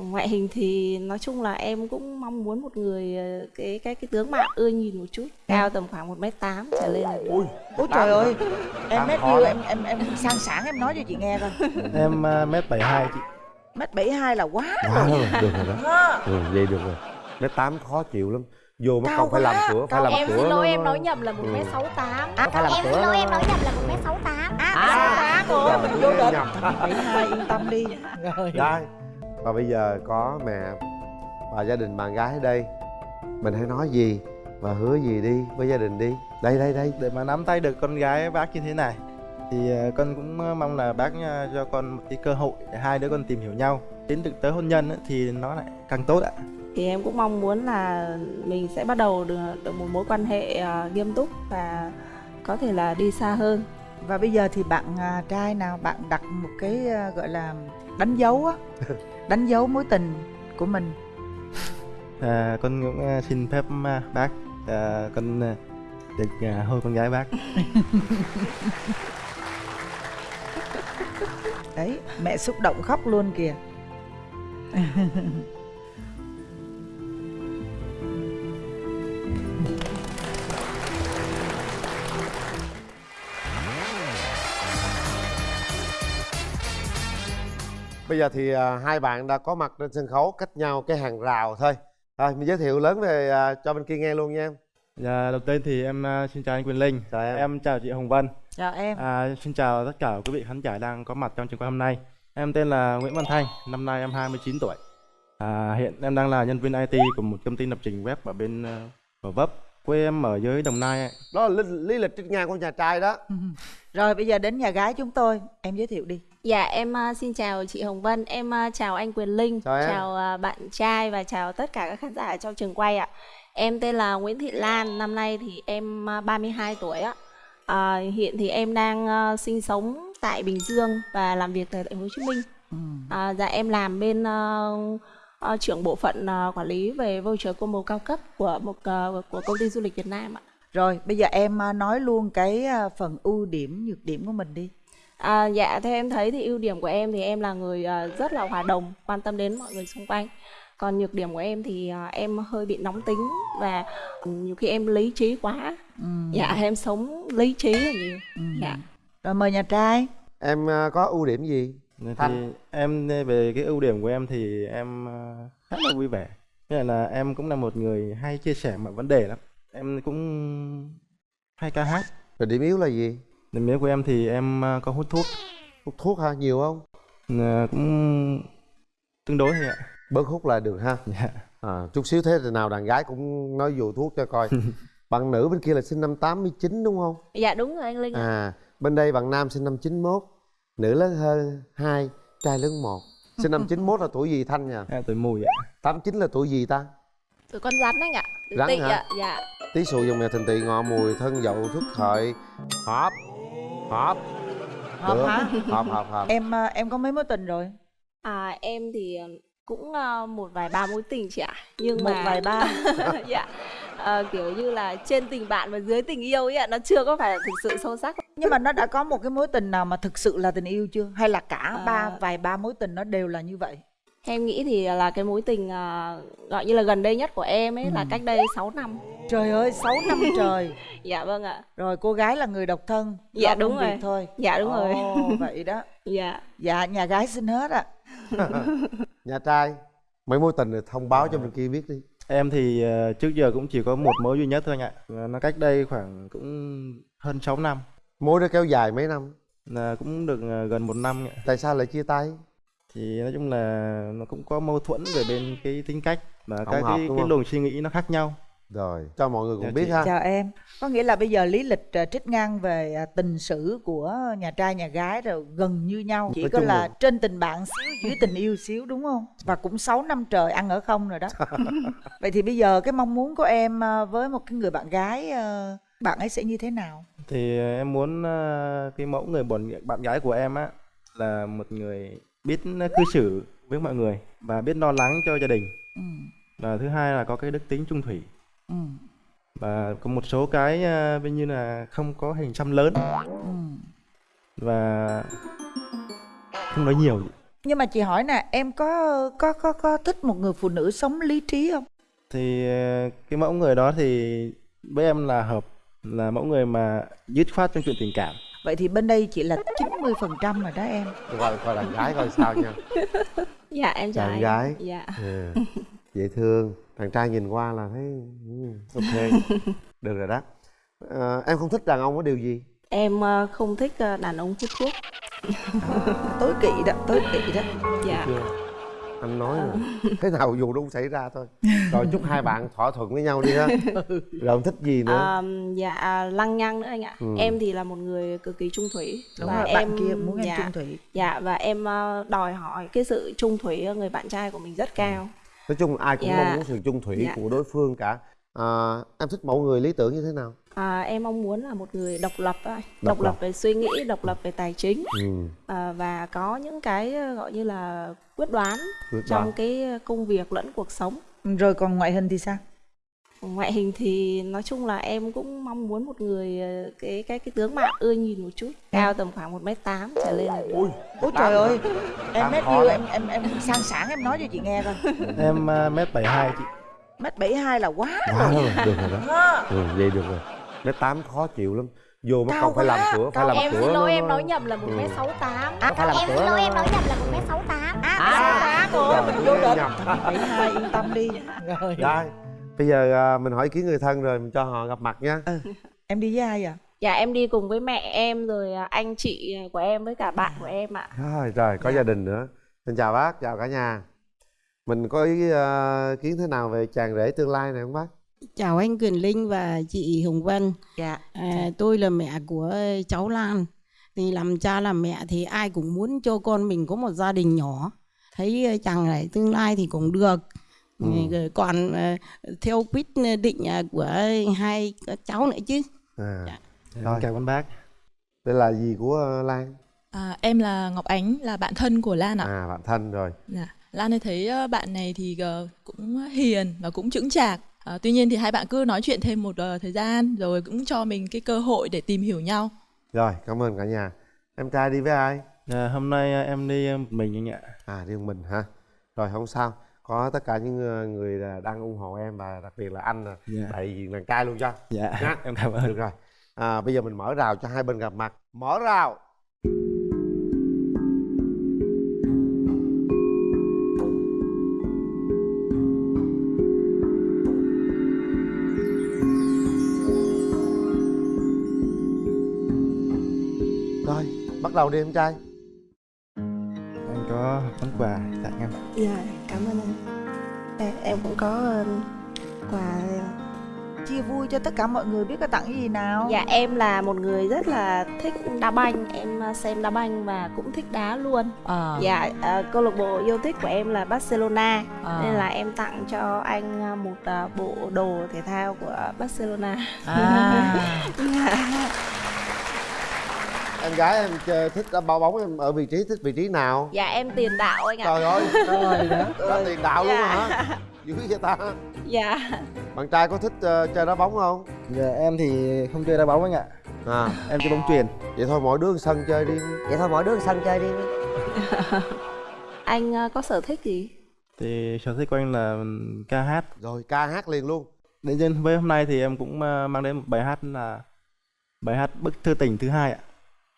ngoại hình thì nói chung là em cũng mong muốn một người ờ, cái cái cái tướng mạo ưa nhìn một chút cao tầm khoảng một m tám trở lên là được. ui ôi trời ơi em mét lắm. em em em sang sảng em nói cho chị nghe coi. Em à, mét bảy hai chị. Mét bảy hai là quá quá rồi. rồi được rồi đó. Ha. ừ, vậy được rồi. Mét tám khó chịu lắm. Vô mất công phải làm cửa phải làm em cửa xin lỗi em nói nhầm là một Ừ. m sáu tám. À, em xin lỗi em nói nhầm là một m sáu tám. À, À. sáu tám rồi Rồi, mình vô nhầm. bảy hai yên tâm đi rồi và bây giờ có mẹ và gia đình bạn gái ở đây. Mình hãy nói gì và hứa gì đi với gia đình đi. Đây đây đây. Để mà nắm tay được con gái bác như thế này thì à, con cũng à, mong là bác à, cho con một cái cơ hội để hai đứa con tìm hiểu nhau. Đến thực tới hôn nhân ấy, thì nó lại càng tốt ạ. Thì em cũng mong muốn là mình sẽ bắt đầu được, được một mối quan hệ ờ, nghiêm túc và có thể là đi xa hơn. Và bây giờ thì bạn trai nào? Bạn đặt một cái gọi là đánh dấu á đánh dấu mối tình của mình. À, con cũng à, xin phép à, bác à, con à, được à, hôn con gái bác. Đấy mẹ xúc động khóc luôn kìa bây giờ thì à, hai bạn đã có mặt trên sân khấu cách nhau cái hàng rào thôi rồi mình giới thiệu lớn về à, cho bên kia nghe luôn nha em Dạ, đầu tiên thì em à, xin chào anh Quyền Linh chào em, em chào chị Hồng Vân chào em À, xin chào tất cả quý vị khán giả đang có mặt trong trường quay hôm nay. Em tên là Nguyễn Văn Thanh, năm nay em 29 tuổi. À, hiện em đang là nhân viên IT của một công ty lập trình web ở bên uh, Gò Vấp. Quê em ở dưới Đồng Nai. ạ. đó là lý, lý lịch trên ngang của nhà trai đó rồi bây giờ đến nhà gái chúng tôi em giới thiệu đi Dạ em ờ, xin chào chị Hồng Vân, em ờ, chào anh Quyền Linh, Chào em. ờ, bạn trai và chào tất cả các khán giả trong trường quay ạ. Em tên là Nguyễn Thị Lan, năm nay thì em ờ, 32 tuổi ạ. À, hiện thì em đang sinh sống tại Bình Dương và làm việc tại thành phố Hồ Chí Minh. ừ. À, dạ em làm bên ờ, trưởng bộ phận ờ, quản lý về voucher combo cao cấp của một ờ, của công ty du lịch Việt Nam ạ. rồi bây giờ em nói luôn cái phần ưu điểm nhược điểm của mình đi. À, dạ theo em thấy thì ưu điểm của em thì em là người rất là hòa đồng quan tâm đến mọi người xung quanh. Còn nhược điểm của em thì em hơi bị nóng tính và nhiều khi em lý trí quá. Ừ. dạ em sống lý trí là nhiều Ừ. dạ. Rồi mời nhà trai. Em có ưu điểm gì Thì Thanh. em về cái ưu điểm của em thì em à, khá là vui vẻ. Thế là, em cũng là một người hay chia sẻ mọi vấn đề lắm. Em cũng hay ca hát. rồi điểm yếu là gì Điểm yếu của em thì em à, có hút thuốc. hút thuốc ha nhiều không À, cũng tương đối thôi ạ. bớt hút là được ha Dạ. à, chút xíu thế thì nào đàn gái cũng nói vụ thuốc cho coi bạn nữ bên kia là sinh năm 89 đúng không dạ đúng rồi anh linh ạ. à bên đây bạn nam sinh năm 91 nữ lớn hơn hai trai lớn một. Sinh năm 91 là tuổi gì thanh nha Em tuổi mùi ạ. 89 là tuổi gì ta? Tụi con rắn anh ạ. Rắn tị hả? ạ dạ. Tí sụ dòng mèo thìn tỵ ngọ mùi thân dậu thức hợi họp họp. Hợp Được. hả? Họp họp họp. Em à, em có mấy mối tình rồi? À, em thì cũng à, một vài ba mối tình chị ạ. Nhưng một mà vài ba. Dạ Ờ, kiểu như là trên tình bạn và dưới tình yêu ấy ạ nó chưa có phải là thực sự sâu sắc nhưng mà nó đã có một cái mối tình nào mà thực sự là tình yêu chưa hay là cả À. ba vài ba mối tình nó đều là như vậy Em nghĩ thì là cái mối tình à, gọi như là gần đây nhất của em ấy là Ừ. cách đây 6 năm. trời ơi 6 năm trời Dạ vâng ạ. rồi cô gái là người độc thân Dạ, đúng công việc rồi. thôi Dạ đúng rồi. Ồ, vậy đó Dạ. dạ nhà gái xin hết ạ nhà trai mấy mối tình thì thông báo cho bên kia biết đi Em thì ờ, trước giờ cũng chỉ có một mối duy nhất thôi anh ạ. Và Nó cách đây khoảng cũng hơn 6 năm. mối đó kéo dài mấy năm Là cũng được ờ, gần một năm ạ. tại sao lại chia tay Thì nói chung là nó cũng có mâu thuẫn về bên cái tính cách và Không các hợp, cái, đúng cái không? luồng suy nghĩ nó khác nhau. Rồi. Cho mọi người cùng Dạ biết ha. Chào em. Có nghĩa là bây giờ lý lịch à, trích ngang về à, tình sử của nhà trai nhà gái rồi gần như nhau. Chỉ Nói có là là- trên tình bạn xíu dưới tình yêu xíu đúng không? Và cũng 6 năm trời ăn ở không rồi đó. Vậy thì bây giờ cái mong muốn của em à, với một cái người bạn gái bạn ấy sẽ như thế nào? Thì em muốn cái mẫu người bọn bạn gái của em á là một người biết cư xử với mọi người và biết lo lắng cho gia đình. ừ. Và thứ hai là có cái đức tính trung thủy. Ừ. Và có một số cái ờ, ví như là không có hình xăm lớn Ừ. và không nói nhiều. nhưng mà chị hỏi nè em có có có có thích một người phụ nữ sống lý trí không thì ờ, cái mẫu người đó thì với em là hợp là mẫu người mà dứt khoát trong chuyện tình cảm vậy thì bên đây chỉ là 90% phần trăm rồi đó em coi coi đàn gái coi sao nha dạ em anh gái. dạ ừ. dễ thương. Đàn trai nhìn qua là thấy ừ, ok. Được rồi đó. Ờ, em không thích đàn ông có điều gì? Em ờ, không thích ờ, đàn ông hút thuốc. Tối kỵ đó tối kỵ đó. Dạ. Anh nói rồi. Thế nào dù đâu cũng xảy ra thôi. Rồi chúc hai bạn thỏa thuận với nhau đi ha. Rồi không thích gì nữa? Ờ, dạ lăng nhăng nữa anh ạ. Ừ. em thì là một người cực kỳ trung thủy. Đúng và rồi em bạn kia muốn em dạ, trung thủy. Dạ và em đòi hỏi cái sự trung thủy ở người bạn trai của mình rất cao nói chung ai cũng Dạ. mong muốn sự chung thủy Dạ. của đối phương cả à, em thích mẫu người lý tưởng như thế nào à, em mong muốn là một người độc lập thôi Độc độc, lập. về suy nghĩ độc lập về tài chính ừ. à, và có những cái ờ, gọi như là quyết đoán quyết trong đoán. cái công việc lẫn cuộc sống rồi còn ngoại hình thì sao ngoại hình thì nói chung là em cũng mong muốn một người ờ, cái cái cái tướng mạo ưa nhìn một chút cao tầm khoảng một m tám trở lên là được. ui ôi trời ơi em Tám mét khó nhiêu lắm. em em em sang sảng em nói cho chị nghe coi. Em ờ, mét bảy hai chị. Mét bảy hai là quá quá rồi. rồi được rồi đó. Ừ, vậy được rồi. Mét tám khó chịu lắm. Vô mất Cao công phải làm cửa phải làm em cửa xin lỗi em nói nhầm là một Ừ. m sáu tám. À em xin lỗi em nói nhầm là một m sáu tám. À, à, rồi mình vô định bảy hai yên tâm đi. Rồi Rồi, bây giờ à, mình hỏi ý kiến người thân rồi mình cho họ gặp mặt nha em đi với ai à dạ em đi cùng với mẹ em rồi à, anh chị của em với cả bạn của em ạ. Rồi rồi có gia đình nữa. Xin chào bác chào cả nhà. Mình có ý à, kiến thế nào về chàng rể tương lai này không bác? Chào anh Quyền Linh và chị Hồng Vân. dạ. À, tôi là mẹ của cháu Lan. Thì làm cha làm mẹ thì ai cũng muốn cho con mình có một gia đình nhỏ. Thấy chàng này tương lai thì cũng được. Ừ. Rồi Còn ờ, theo quyết định ờ, của hai cháu nữa chứ. à, Dạ. Rồi. cảm ơn bác đây là gì của à, lan À, em là Ngọc Ánh, là bạn thân của Lan ạ. à bạn thân rồi Dạ. Lan ơi thấy ờ, bạn này thì ờ, cũng hiền và cũng chững chạc. À, tuy nhiên thì hai bạn cứ nói chuyện thêm một ờ, thời gian rồi cũng cho mình cái cơ hội để tìm hiểu nhau. rồi cảm ơn cả nhà em trai đi với ai Ờ, hôm nay ờ, em đi ờ, một mình anh ạ à đi một mình hả rồi không sao có tất cả những ờ, người đang ủng hộ em và đặc biệt là anh Dạ. đại diện đàn trai luôn cho. Dạ Nha. em cảm ơn. Được rồi. À, bây giờ mình mở rào cho hai bên gặp mặt. Mở rào. Rồi bắt đầu đi em trai có món quà tặng em. Dạ cảm ơn anh. Em, em cũng có ờ, quà chia vui cho tất cả mọi người biết có tặng cái gì nào. Dạ em là một người rất là thích đá banh. Em ờ, xem đá banh và cũng thích đá luôn. À, dạ ờ, câu lạc bộ yêu thích của em là Barcelona. À. nên là em tặng cho anh ờ, một ờ, bộ đồ thể thao của Barcelona. À. Dạ. Em gái em chơi thích đá bao bóng em ở vị trí thích vị trí nào? Dạ em tiền đạo anh ạ. Trời ơi rồi đó có tiền đạo luôn Dạ. hả? Dữ vậy ta. Dạ. Bạn trai có thích ờ, chơi đá bóng không? Dạ, em thì không chơi đá bóng anh ạ. À. Em chơi bóng chuyền. Vậy thôi mỗi đứa sân chơi đi. Vậy thôi mỗi đứa sân chơi đi. Anh ờ, có sở thích gì? Thì sở thích của anh là ca hát. Rồi ca hát liền luôn. Đến với hôm nay thì em cũng ờ, mang đến một bài hát là bài hát bức thư tình thứ hai ạ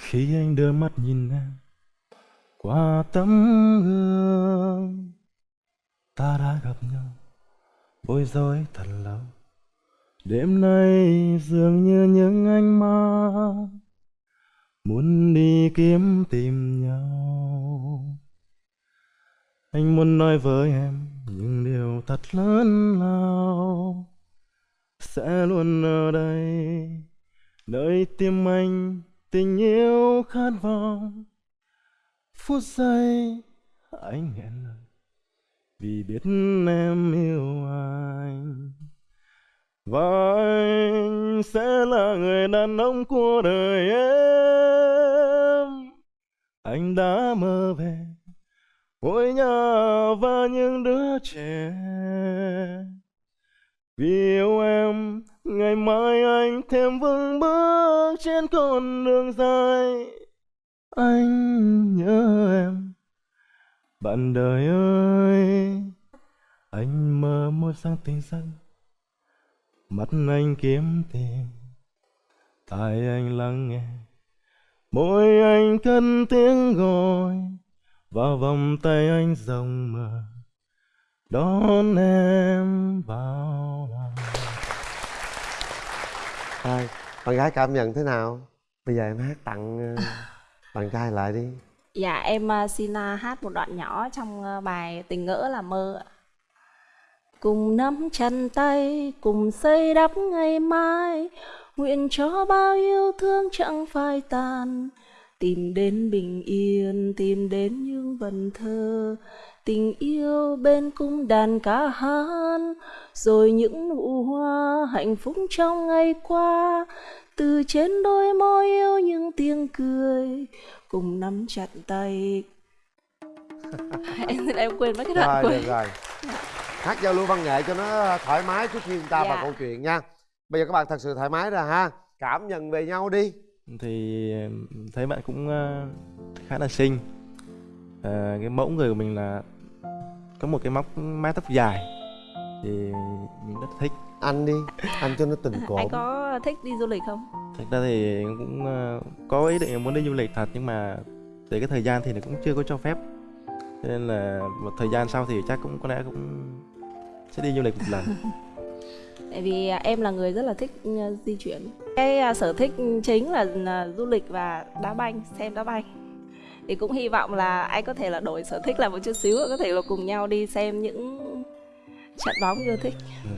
khi anh đưa mắt nhìn em, qua tấm gương, ta đã gặp nhau. Bối rối thật lâu. Đêm nay dường như những ánh mắt muốn đi kiếm tìm nhau. Anh muốn nói với em những điều thật lớn lao sẽ luôn ở đây. Nơi tim anh tình yêu khát vọng. Phút giây, anh nghẹn lời, vì biết em yêu anh. Và anh sẽ là người đàn ông của đời em. Anh đã mơ về ngôi nhà và những đứa trẻ. Vì yêu em ngày mai anh thêm vững bước trên con đường dài. Anh nhớ em. Bạn đời ơi, anh mơ một sáng tình dân mắt anh kiếm tìm, tai anh lắng nghe. Môi anh cất tiếng gọi, vào vòng tay anh rộng mở. Đón em vào lòng. Rồi, bạn gái cảm nhận thế nào? Bây giờ em hát tặng ờ, bạn trai lại đi Dạ em à, xin à, hát một đoạn nhỏ trong bài Tình ngỡ là mơ ạ. Cùng nắm chân tay, cùng xây đắp ngày mai Nguyện cho bao yêu thương chẳng phai tàn Tìm đến bình yên, tìm đến những vần thơ. Tình yêu bên cung đàn ca hát Rồi những nụ hoa hạnh phúc trong ngày qua. Từ trên đôi môi yêu những tiếng cười Cùng nắm chặt tay. Em em quên mất cái đoạn Rồi, cuối. được rồi. Hát giao lưu văn nghệ cho nó thoải mái trước khi chúng ta vào Dạ. câu chuyện nha. Bây giờ các bạn thật sự thoải mái ra ha. Cảm nhận về nhau đi. Thì thấy bạn cũng ờ, khá là xinh Ờ, cái mẫu người của mình là có một cái móc mái tóc dài thì mình rất thích. Anh đi, anh cho nó tình anh cộm có thích đi du lịch không? Thực ra thì cũng ờ, có ý định muốn đi du lịch thật nhưng mà về cái thời gian thì nó cũng chưa có cho phép. Cho nên là một thời gian sau thì chắc cũng có lẽ cũng sẽ đi du lịch một lần. Tại vì à, em là người rất là thích ừ, di chuyển. Cái à, sở thích chính là là du lịch và đá banh xem đá banh thì cũng hy vọng là anh có thể là đổi sở thích lại một chút xíu có thể là cùng nhau đi xem những trận bóng yêu thích. Ừ,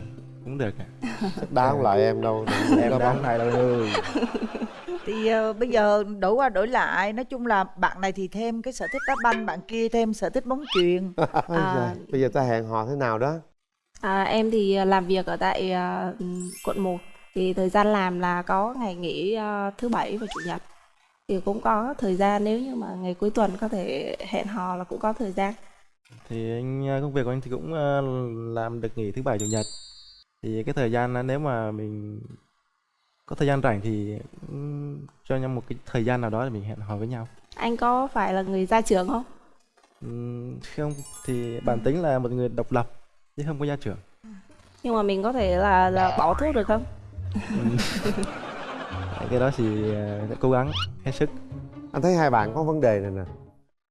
cũng được ạ. Chắc đá không lại em đâu em đá bóng. này đâu ơi thì ờ, bây giờ đổi qua đổi lại nói chung là bạn này thì thêm cái sở thích đá banh bạn kia thêm sở thích bóng chuyền. Ôi À. Bây giờ ta hẹn hò thế nào đó? À, em thì à, làm việc ở tại à, ừ, quận 1 thì thời gian làm là có ngày nghỉ à, thứ bảy và chủ nhật thì cũng có thời gian nếu như mà ngày cuối tuần có thể hẹn hò là cũng có thời gian. Thì anh ờ, công việc của anh thì cũng ờ, làm được nghỉ thứ bảy chủ nhật. Thì cái thời gian nếu mà mình có thời gian rảnh thì cho nhau một cái thời gian nào đó để mình hẹn hò với nhau. Anh có phải là người ra trường không? Không thì bản tính là một người độc lập chứ không có gia trưởng. Nhưng mà mình có thể là, là bỏ thuốc được không cái đó thì ờ, sẽ cố gắng hết sức. Anh thấy hai bạn có vấn đề này nè.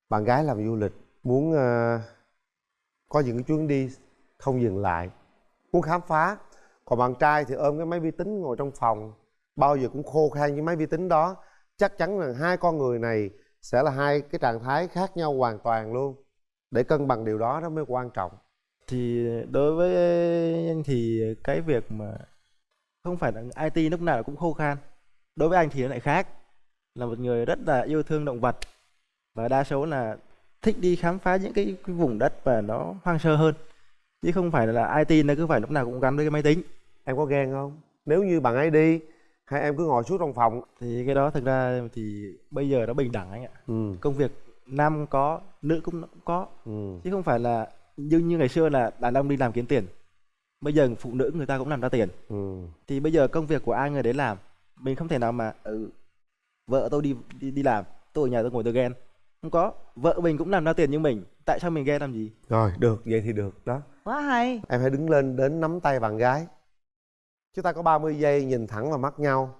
Bạn gái làm du lịch Muốn ờ, có những cái chuyến đi không dừng lại Muốn khám phá. Còn bạn trai thì ôm cái máy vi tính ngồi trong phòng Bao giờ cũng khô khan với máy vi tính đó. Chắc chắn rằng hai con người này Sẽ là hai cái trạng thái khác nhau hoàn toàn luôn. Để cân bằng điều đó đó mới quan trọng. Thì đối với anh thì cái việc mà không phải là IT lúc nào cũng khô khan đối với anh thì nó lại khác. Là một người rất là yêu thương động vật. Và đa số là thích đi khám phá những cái, cái vùng đất và nó hoang sơ hơn. Chứ không phải là IT nó cứ phải lúc nào cũng gắn với cái máy tính. Em có ghen không? Nếu như bạn ấy đi Hay em cứ ngồi suốt trong phòng? Thì cái đó thực ra thì bây giờ nó bình đẳng anh ạ. Ừ, công việc nam có nữ cũng cũng có. Ừ, chứ không phải là như như ngày xưa là đàn ông đi làm kiếm tiền. Bây giờ phụ nữ người ta cũng làm ra tiền. Ừ. Thì bây giờ công việc của ai người đấy làm mình không thể nào mà ừ, vợ tôi đi đi đi làm tôi ở nhà tôi ngồi tôi ghen. Không có vợ mình cũng làm ra tiền như mình tại sao mình ghen làm gì? Rồi. Được, vậy thì được đó. Quá hay. Em hãy đứng lên đến nắm tay bạn gái. Chúng ta có 30 giây nhìn thẳng vào mắt nhau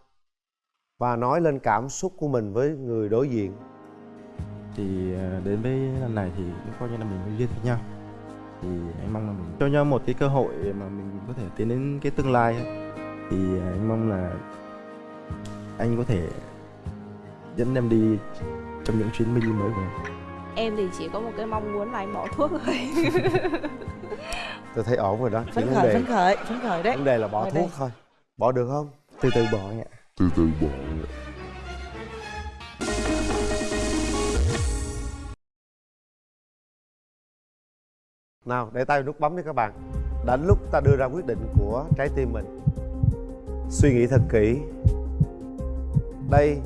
Và nói lên cảm xúc của mình với người đối diện. Thì ờ, đến với lần này thì cũng coi như là mình duyên với nhau. Thì anh mong là mình cho nhau một cái cơ hội mà mình có thể tiến đến cái tương lai thì anh mong là anh có thể dẫn em đi trong những chuyến đi mới của em. Em thì chỉ có một cái mong muốn là anh bỏ thuốc thôi. Tôi thấy ổn rồi đó phấn khởi đề, phấn khởi phấn khởi đấy. vấn đề là bỏ Ngồi thuốc đây. thôi. Bỏ được không? từ từ bỏ anh ạ. Nào để tay nút bấm đi các bạn. Đã đến lúc ta đưa ra quyết định của trái tim mình Suy nghĩ thật kỹ Đây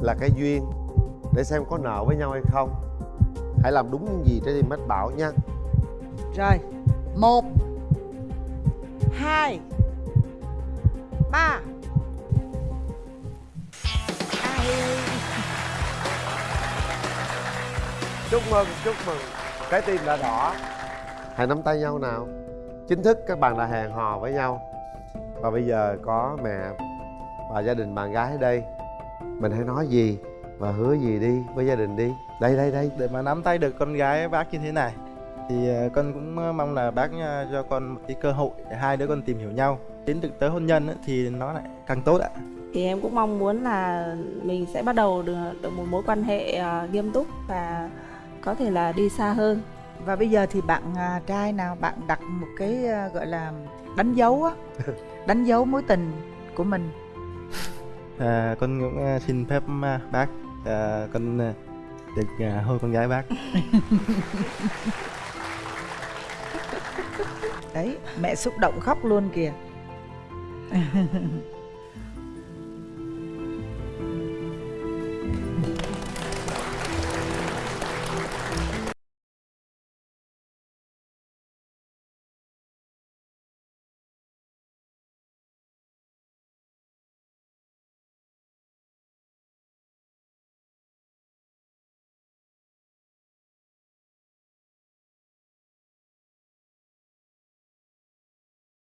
là cái duyên Để xem có nợ với nhau hay không. Hãy làm đúng những gì trái tim mách bảo nha. Rồi. Một hai ba. Chúc mừng, chúc mừng. Trái tim đã đỏ. Hãy nắm tay nhau nào. Chính thức các bạn đã hẹn hò với nhau. Và bây giờ có mẹ và gia đình bạn gái ở đây mình hãy nói gì và hứa gì đi với gia đình đi. Đây đây đây. Để mà nắm tay được con gái bác như thế này thì ờ, con cũng ờ, mong là bác ờ, cho con một cái cơ hội để hai đứa con tìm hiểu nhau. Đến được tới hôn nhân ấy, thì nó lại càng tốt ạ. Thì em cũng mong muốn là mình sẽ bắt đầu được, được một mối quan hệ nghiêm túc và có thể là đi xa hơn. Và bây giờ thì bạn trai nào bạn đặt một cái gọi là đánh dấu á đánh dấu mối tình của mình à, con cũng ờ, xin phép à, bác à, con ờ, được à, hôn con gái bác. Đấy mẹ xúc động khóc luôn kìa